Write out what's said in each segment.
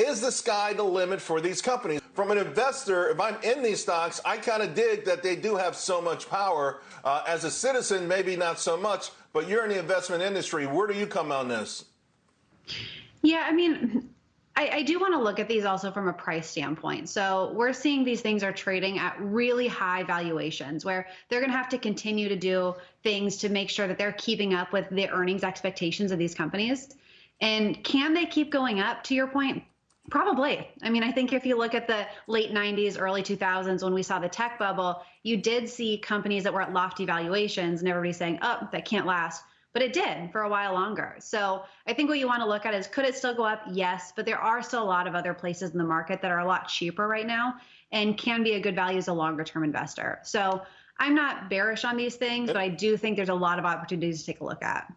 Is the sky the limit for these companies? From an investor, if I'm in these stocks, I kind of dig that they do have so much power. Uh, as a citizen, maybe not so much, but you're in the investment industry. Where do you come on this? Yeah, I mean, I, I, do want to look at these also from a price standpoint. So we're seeing these things are trading at really high valuations where they're going to have to continue to do things to make sure that they're keeping up with the earnings expectations of these companies. And can they keep going up to your point? Probably. I mean, I think if you look at the late 90s, early 2000s, when we saw the tech bubble, you did see companies that were at lofty valuations and everybody saying, oh, that can't last but it did for a while longer. So I think what you want to look at is could it still go up? Yes, but there are still a lot of other places in the market that are a lot cheaper right now and can be a good value as a longer term investor. So I'm not bearish on these things, but I do think there's a lot of opportunities to take a look at.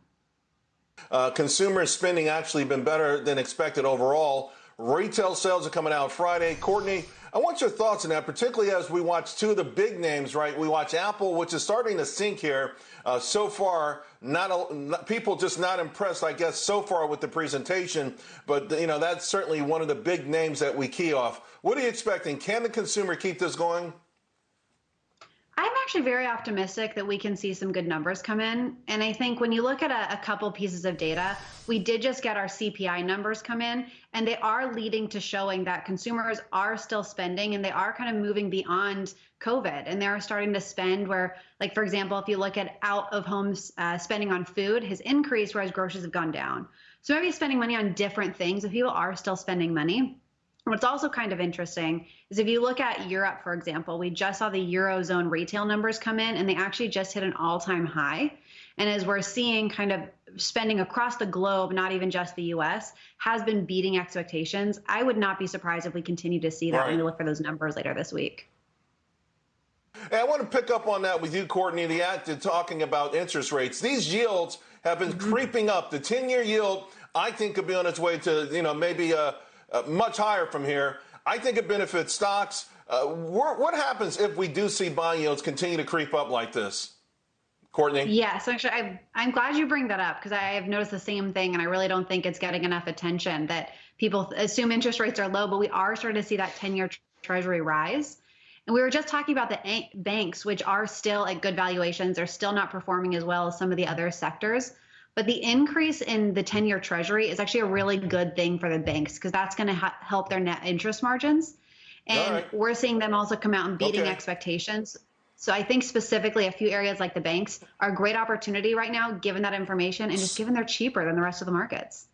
Uh, consumer spending actually been better than expected overall. Retail sales are coming out Friday. Courtney, I want your thoughts on that, particularly as we watch two of the big names, right? We watch Apple, which is starting to sink here. Uh, so far, not, a, people just not impressed, I guess, so far with the presentation. But you know, that's certainly one of the big names that we key off. What are you expecting? Can the consumer keep this going? I'm actually very optimistic that we can see some good numbers come in. And I think when you look at a, a, couple pieces of data, we did just get our CPI numbers come in, and they are leading to showing that consumers are still spending and they are kind of moving beyond COVID. And they're starting to spend where, like, for example, if you look at out of home uh, spending on food has increased, whereas groceries have gone down. So maybe spending money on different things, if people are still spending money. What's also kind of interesting is if you look at Europe, for example, we just saw the Eurozone retail numbers come in and they actually just hit an all time high. And as we're seeing kind of spending across the globe, not even just the US, has been beating expectations. I would not be surprised if we continue to see that right. when we look for those numbers later this week. Hey, I want to pick up on that with you, Courtney, the act of talking about interest rates. These yields have been mm-hmm. creeping up. The 10 year yield, I think, could be on its way to, you know, maybe a uh, much higher from here. I think it benefits stocks. Uh, what happens if we do see bond yields continue to creep up like this? Courtney? Yes, actually, I, I'm glad you bring that up because I have noticed the same thing, and I really don't think it's getting enough attention that people assume interest rates are low, but we are starting to see that 10 year treasury rise. And we were just talking about the banks, which are still at good valuations. They're still not performing as well as some of the other sectors. But the increase in the 10 year treasury is actually a really good thing for the banks because that's going to ha- help their net interest margins. And right. we're seeing them also come out and beating okay. expectations. So I think specifically a few areas like the banks are a great opportunity right now, given that information and just given they're cheaper than the rest of the markets.